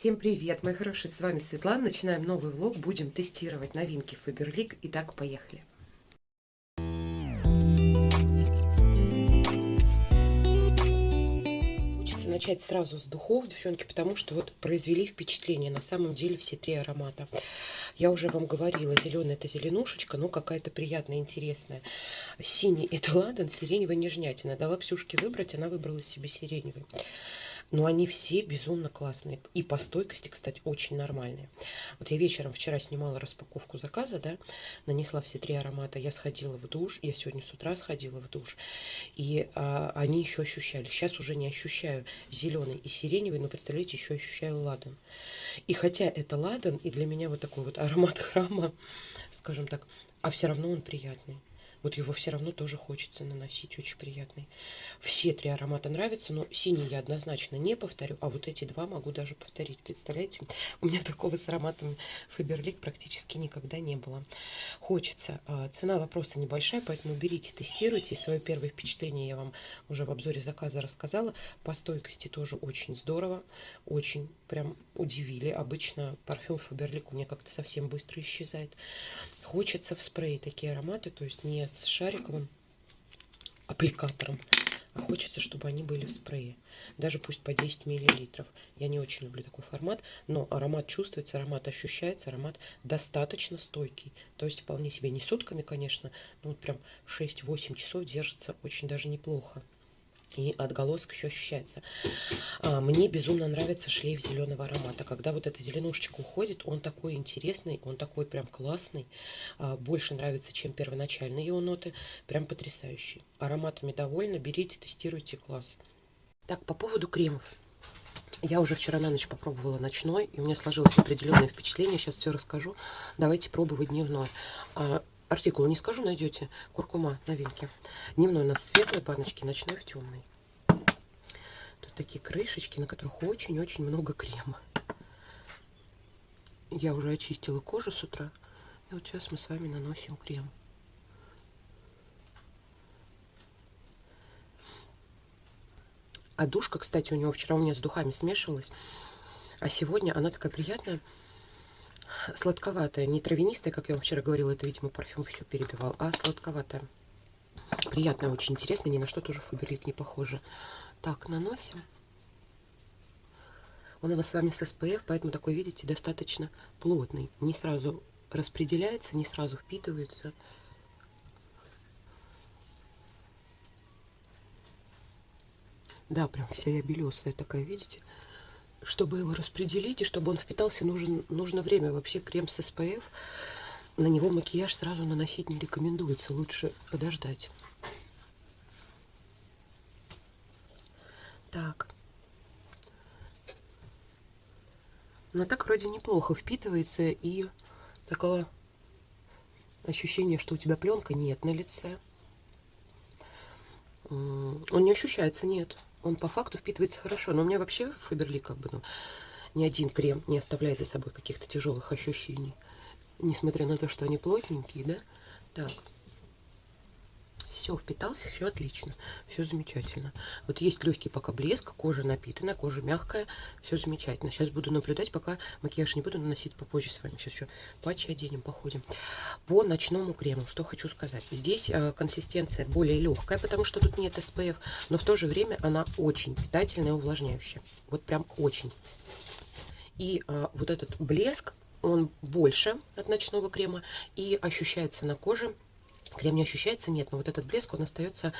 Всем привет, мои хорошие, с вами Светлана. Начинаем новый влог, будем тестировать новинки Faberlic. Итак, поехали. Хочется начать сразу с духов, девчонки, потому что вот произвели впечатление. На самом деле все три аромата. Я уже вам говорила, зеленый это зеленушечка, но какая-то приятная, интересная. Синий это ладан, сиреневый нежнятина. Дала Ксюшке выбрать, она выбрала себе сиреневый. Но они все безумно классные. И по стойкости, кстати, очень нормальные. Вот я вечером вчера снимала распаковку заказа, да, нанесла все три аромата. Я сходила в душ, я сегодня с утра сходила в душ. И а, они еще ощущали. Сейчас уже не ощущаю зеленый и сиреневый, но, представляете, еще ощущаю ладан. И хотя это ладан, и для меня вот такой вот аромат храма, скажем так, а все равно он приятный вот его все равно тоже хочется наносить, очень приятный. Все три аромата нравятся, но синий я однозначно не повторю, а вот эти два могу даже повторить. Представляете, у меня такого с ароматом Фаберлик практически никогда не было. Хочется. А, цена вопроса небольшая, поэтому берите, тестируйте. Свое первое впечатление я вам уже в обзоре заказа рассказала. По стойкости тоже очень здорово, очень прям удивили. Обычно парфюм Фаберлик у меня как-то совсем быстро исчезает. Хочется в спрей такие ароматы, то есть не с шариковым аппликатором, а хочется, чтобы они были в спрее. Даже пусть по 10 миллилитров. Я не очень люблю такой формат, но аромат чувствуется, аромат ощущается, аромат достаточно стойкий. То есть вполне себе не сутками, конечно, но вот прям 6-8 часов держится очень даже неплохо и отголосок еще ощущается. А, мне безумно нравится шлейф зеленого аромата. Когда вот эта зеленушечка уходит, он такой интересный, он такой прям классный. А, больше нравится, чем первоначальные его ноты. Прям потрясающий. Ароматами довольна, берите, тестируйте, класс. Так, по поводу кремов. Я уже вчера на ночь попробовала ночной, и у меня сложилось определенное впечатление. Сейчас все расскажу. Давайте пробовать дневной. Артикул не скажу, найдете. Куркума, новинки. Дневной у нас светлой баночки, ночной в темной. Тут такие крышечки, на которых очень-очень много крема. Я уже очистила кожу с утра. И вот сейчас мы с вами наносим крем. А душка, кстати, у него вчера у меня с духами смешивалась. А сегодня она такая приятная сладковатая, не травянистая, как я вам вчера говорила, это, видимо, парфюм все перебивал, а сладковатая. Приятная, очень интересная, ни на что тоже Фаберлик не похоже. Так, наносим. Он у нас с вами с SPF, поэтому такой, видите, достаточно плотный. Не сразу распределяется, не сразу впитывается. Да, прям вся я белесая такая, видите? Чтобы его распределить и чтобы он впитался, нужен, нужно время. Вообще крем с SPF, на него макияж сразу наносить не рекомендуется. Лучше подождать. Так. Но так вроде неплохо впитывается и такого ощущения, что у тебя пленка нет на лице. Он не ощущается, нет он по факту впитывается хорошо. Но у меня вообще Фаберли как бы, ну, ни один крем не оставляет за собой каких-то тяжелых ощущений. Несмотря на то, что они плотненькие, да? Так. Все, впитался, все отлично, все замечательно. Вот есть легкий пока блеск, кожа напитанная, кожа мягкая, все замечательно. Сейчас буду наблюдать, пока макияж не буду наносить попозже с вами. Сейчас еще патчи оденем, походим. По ночному крему, что хочу сказать. Здесь э, консистенция более легкая, потому что тут нет SPF, но в то же время она очень питательная и увлажняющая. Вот прям очень. И э, вот этот блеск, он больше от ночного крема и ощущается на коже Крем не ощущается? Нет, но вот этот блеск, он остается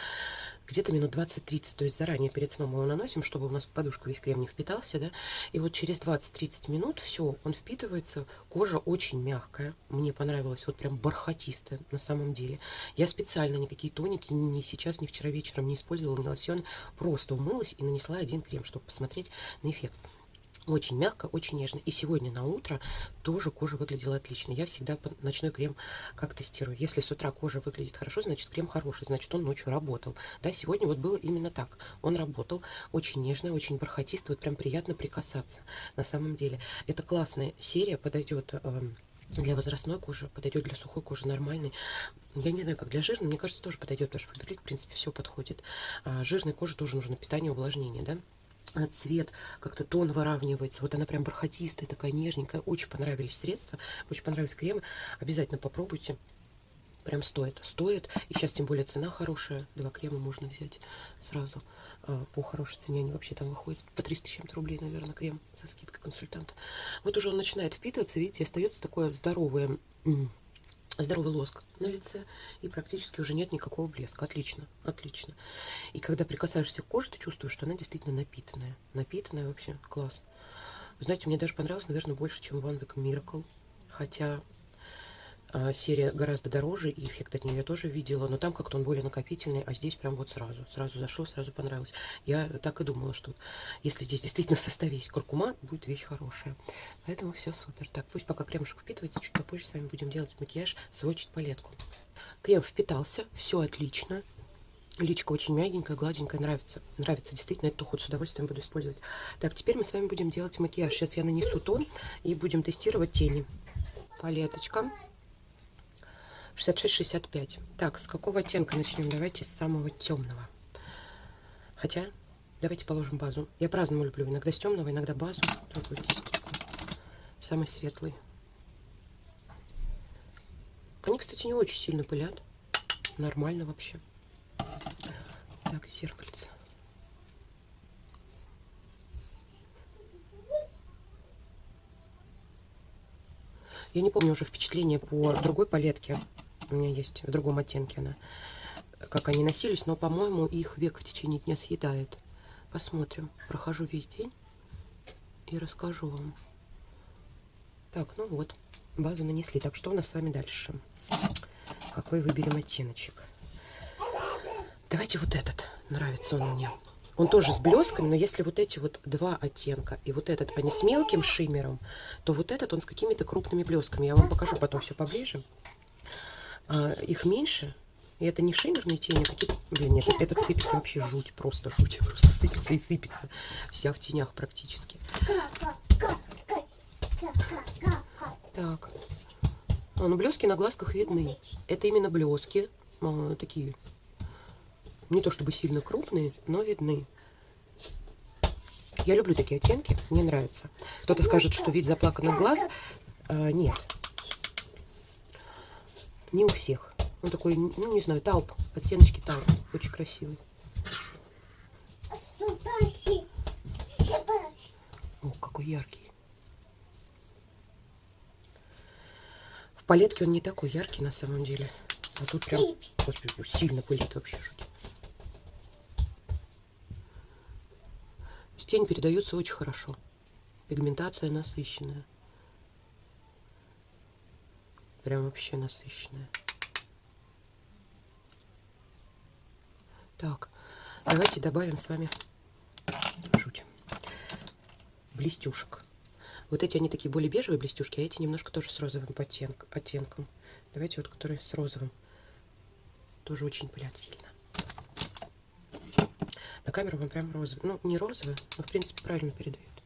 где-то минут 20-30, то есть заранее перед сном мы его наносим, чтобы у нас в подушку весь крем не впитался, да, и вот через 20-30 минут все, он впитывается, кожа очень мягкая, мне понравилось, вот прям бархатистая на самом деле. Я специально никакие тоники ни сейчас, ни вчера вечером не использовала, ни лосьон, просто умылась и нанесла один крем, чтобы посмотреть на эффект. Очень мягко, очень нежно. И сегодня на утро тоже кожа выглядела отлично. Я всегда ночной крем как тестирую. Если с утра кожа выглядит хорошо, значит крем хороший, значит он ночью работал. Да, сегодня вот было именно так. Он работал очень нежно, очень бархатистый, вот прям приятно прикасаться на самом деле. Это классная серия, подойдет эм, для возрастной кожи, подойдет для сухой кожи нормальной. Я не знаю, как для жирной, мне кажется, тоже подойдет, потому что в принципе, все подходит. А жирной коже тоже нужно питание, увлажнение, да? А, цвет, как-то тон выравнивается. Вот она прям бархатистая, такая нежненькая. Очень понравились средства, очень понравились кремы. Обязательно попробуйте. Прям стоит. Стоит. И сейчас тем более цена хорошая. Два крема можно взять сразу а, по хорошей цене. Они вообще там выходят по 300 с чем-то рублей, наверное, крем со скидкой консультанта. Вот уже он начинает впитываться. Видите, остается такое здоровое здоровый лоск на лице, и практически уже нет никакого блеска. Отлично, отлично. И когда прикасаешься к коже, ты чувствуешь, что она действительно напитанная. Напитанная вообще, класс. Знаете, мне даже понравилось, наверное, больше, чем Week Miracle. Хотя серия гораздо дороже, и эффект от нее тоже видела, но там как-то он более накопительный, а здесь прям вот сразу, сразу зашел, сразу понравилось. Я так и думала, что если здесь действительно в составе есть куркума, будет вещь хорошая. Поэтому все супер. Так, пусть пока кремушек впитывается, чуть попозже с вами будем делать макияж, сводчить палетку. Крем впитался, все отлично. Личка очень мягенькая, гладенькая, нравится. Нравится, действительно, эту ход с удовольствием буду использовать. Так, теперь мы с вами будем делать макияж. Сейчас я нанесу тон и будем тестировать тени. Палеточка. 66-65. Так, с какого оттенка начнем? Давайте с самого темного. Хотя, давайте положим базу. Я по-разному люблю. Иногда с темного, иногда базу. Самый светлый. Они, кстати, не очень сильно пылят. Нормально вообще. Так, зеркальце. Я не помню уже впечатление по другой палетке у меня есть в другом оттенке она, как они носились, но, по-моему, их век в течение дня съедает. Посмотрим. Прохожу весь день и расскажу вам. Так, ну вот, базу нанесли. Так, что у нас с вами дальше? Какой выберем оттеночек? Давайте вот этот. Нравится он мне. Он тоже с блесками, но если вот эти вот два оттенка и вот этот, они с мелким шиммером, то вот этот он с какими-то крупными блесками. Я вам покажу потом все поближе а, их меньше. И это не шиммерные тени, а какие-то... Блин, нет, этот сыпется вообще жуть, просто жуть. Просто сыпется и сыпется. Вся в тенях практически. Так. А, ну, блески на глазках видны. Это именно блески. А, такие. Не то чтобы сильно крупные, но видны. Я люблю такие оттенки, мне нравится. Кто-то скажет, что вид заплаканных глаз. А, нет, не у всех. Он такой, ну не знаю, тауп, оттеночки тауп. Очень красивый. О, какой яркий. В палетке он не такой яркий на самом деле. А тут прям, господи, сильно пылит вообще жуть. Тень передается очень хорошо. Пигментация насыщенная. Прям вообще насыщенная. Так, давайте добавим с вами жуть. Блестюшек. Вот эти они такие более бежевые блестюшки, а эти немножко тоже с розовым оттенком. Давайте вот, которые с розовым. Тоже очень пылят сильно. На камеру вам прям розовый. Ну, не розовый, но в принципе правильно передает.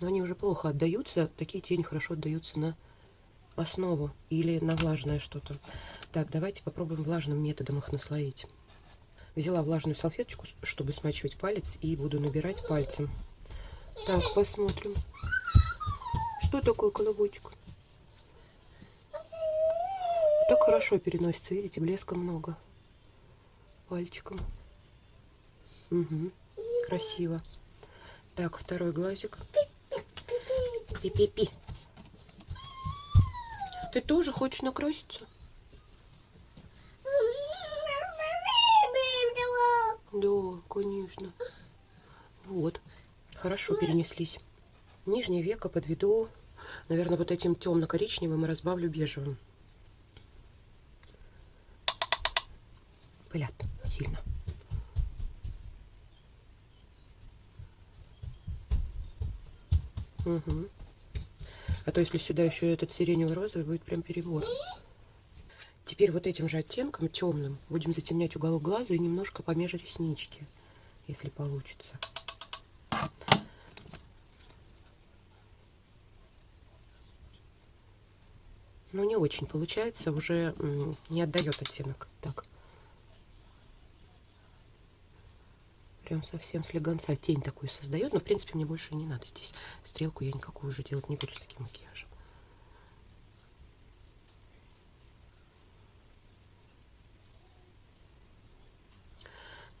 Но они уже плохо отдаются. Такие тени хорошо отдаются на основу или на влажное что-то. Так, давайте попробуем влажным методом их наслоить. Взяла влажную салфеточку, чтобы смачивать палец, и буду набирать пальцем. Так, посмотрим. Что такое колобочек? Так хорошо переносится, видите, блеска много. Пальчиком. Угу, красиво. Так, второй глазик. Пи-пи-пи. Ты тоже хочешь накраситься? Да, конечно. Вот. Хорошо перенеслись. Нижнее веко подведу, наверное, вот этим темно-коричневым и разбавлю бежевым. Пылят сильно. Угу. А то если сюда еще этот сиреневый розовый, будет прям перебор. Теперь вот этим же оттенком, темным, будем затемнять уголок глаза и немножко помеж реснички, если получится. Но не очень получается, уже не отдает оттенок. Так. Прям совсем слегонца тень такую создает. Но, в принципе, мне больше не надо здесь. Стрелку я никакую уже делать не буду с таким макияжем.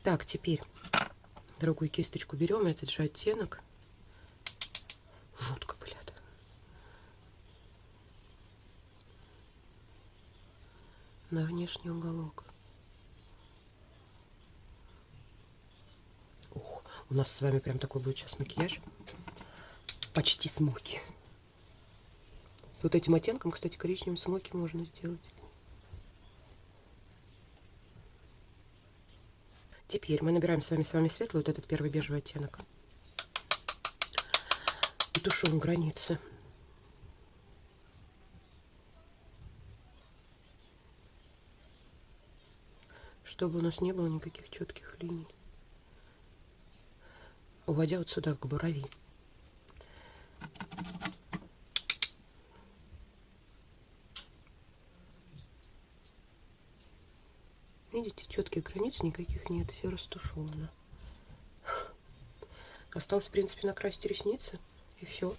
Так, теперь другую кисточку берем, этот же оттенок. Жутко, блядь. На внешний уголок. У нас с вами прям такой будет сейчас макияж. Почти смоки. С вот этим оттенком, кстати, коричневым смоки можно сделать. Теперь мы набираем с вами с вами светлый, вот этот первый бежевый оттенок. И тушуем границы. Чтобы у нас не было никаких четких линий. Уводя вот сюда к брови. Видите, четких границ никаких нет, все растушевано. Осталось, в принципе, накрасить ресницы, и все.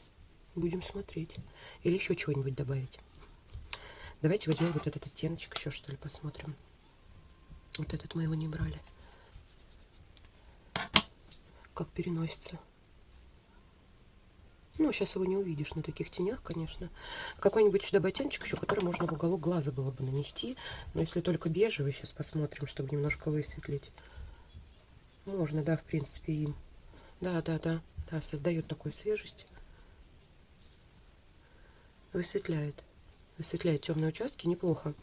Будем смотреть. Или еще чего-нибудь добавить. Давайте возьмем вот этот оттеночек еще, что ли, посмотрим. Вот этот мы его не брали. Как переносится. Ну, сейчас его не увидишь на таких тенях, конечно. Какой-нибудь сюда ботиночек еще, который можно в уголок глаза было бы нанести. Но если только бежевый, сейчас посмотрим, чтобы немножко высветлить. Можно, да, в принципе, им. Да, да, да, да, создает такую свежесть. Высветляет. Высветляет темные участки, неплохо.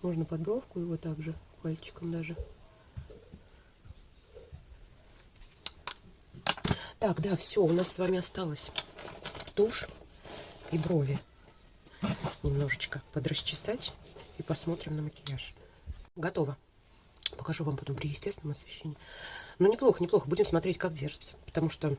Можно под бровку его также, пальчиком даже. Так, да, все, у нас с вами осталось тушь и брови немножечко подрасчесать и посмотрим на макияж. Готово. Покажу вам потом при естественном освещении. Ну, неплохо, неплохо. Будем смотреть, как держится. Потому что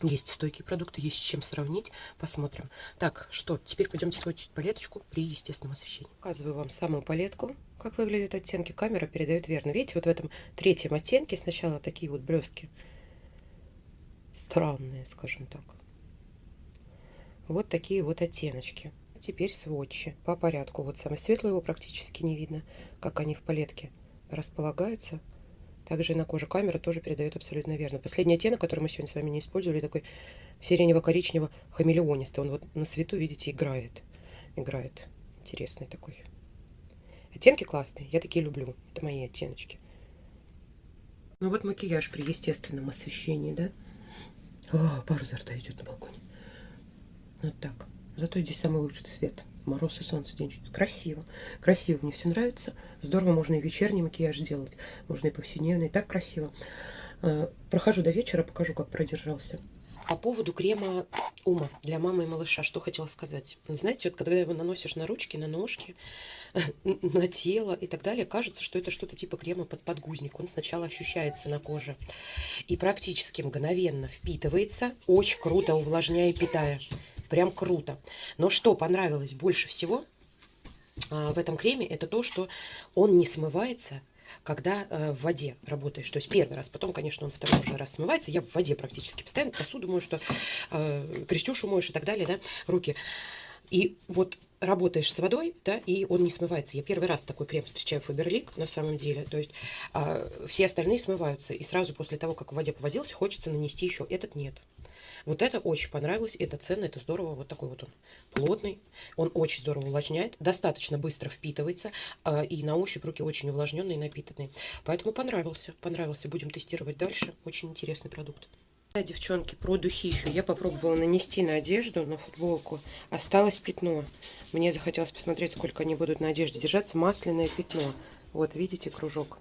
есть стойкие продукты, есть с чем сравнить. Посмотрим. Так, что, теперь пойдемте сводить палеточку при естественном освещении. Показываю вам самую палетку, как выглядят оттенки. Камера передает верно. Видите, вот в этом третьем оттенке сначала такие вот блестки странные, скажем так. Вот такие вот оттеночки. Теперь сводчи по порядку. Вот самый светлый его практически не видно, как они в палетке располагаются. Также на коже камера тоже передает абсолютно верно. Последний оттенок, который мы сегодня с вами не использовали, такой сиренево-коричнево-хамелеонистый. Он вот на свету, видите, играет. Играет. Интересный такой. Оттенки классные, я такие люблю. Это мои оттеночки. Ну вот макияж при естественном освещении, да? О, пар изо идет на балконе. Вот так. Зато здесь самый лучший цвет. Мороз и солнце день чуть красиво. Красиво, мне все нравится. Здорово, можно и вечерний макияж делать. Можно и повседневный. Так красиво. А, прохожу до вечера, покажу, как продержался. По поводу крема Ума для мамы и малыша, что хотела сказать. Знаете, вот когда его наносишь на ручки, на ножки, на тело и так далее, кажется, что это что-то типа крема под подгузник. Он сначала ощущается на коже и практически мгновенно впитывается, очень круто увлажняя и питая. Прям круто. Но что понравилось больше всего а, в этом креме, это то, что он не смывается, когда э, в воде работаешь. То есть первый раз, потом, конечно, он второй уже раз смывается. Я в воде практически постоянно посуду мою, что э, крестюшу моешь и так далее, да, руки. И вот работаешь с водой, да, и он не смывается. Я первый раз такой крем встречаю Фаберлик, на самом деле. То есть э, все остальные смываются. И сразу после того, как в воде повозился, хочется нанести еще. Этот нет. Вот это очень понравилось, это ценно, это здорово. Вот такой вот он плотный, он очень здорово увлажняет, достаточно быстро впитывается, э, и на ощупь руки очень увлажненные и напитанные. Поэтому понравился, понравился. Будем тестировать дальше. Очень интересный продукт. Девчонки, про духи еще. Я попробовала нанести на одежду, на футболку. Осталось пятно. Мне захотелось посмотреть, сколько они будут на одежде держаться. Масляное пятно. Вот, видите, кружок.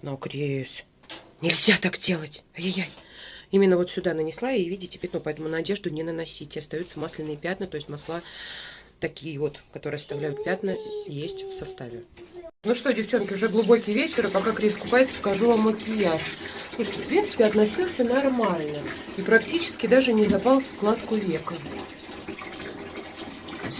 Нагреюсь. Нельзя так делать. Ай-яй-яй. Именно вот сюда нанесла и видите пятно, поэтому на одежду не наносите. Остаются масляные пятна, то есть масла такие вот, которые оставляют пятна, есть в составе. Ну что, девчонки, уже глубокий вечер, и пока Крис купается, покажу вам макияж. Слушайте, в принципе, относился нормально. И практически даже не запал в складку века.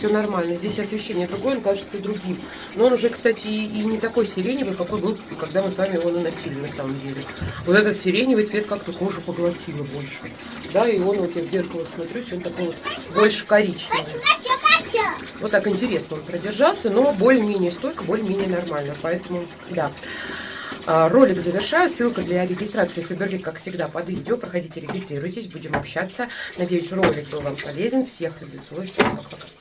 Все нормально. Здесь освещение другое, он кажется другим. Но он уже, кстати, и, и не такой сиреневый, какой был, когда мы с вами его наносили на самом деле. Вот этот сиреневый цвет как-то кожу поглотило больше. Да, и он, вот я в зеркало смотрюсь, он такой вот больше коричневый. Вот так интересно он продержался, но более-менее стойко, более-менее нормально. Поэтому, да. А, ролик завершаю. Ссылка для регистрации Фаберлик, как всегда, под видео. Проходите, регистрируйтесь, будем общаться. Надеюсь, ролик был вам полезен. Всех люблю, целую, всем пока-пока.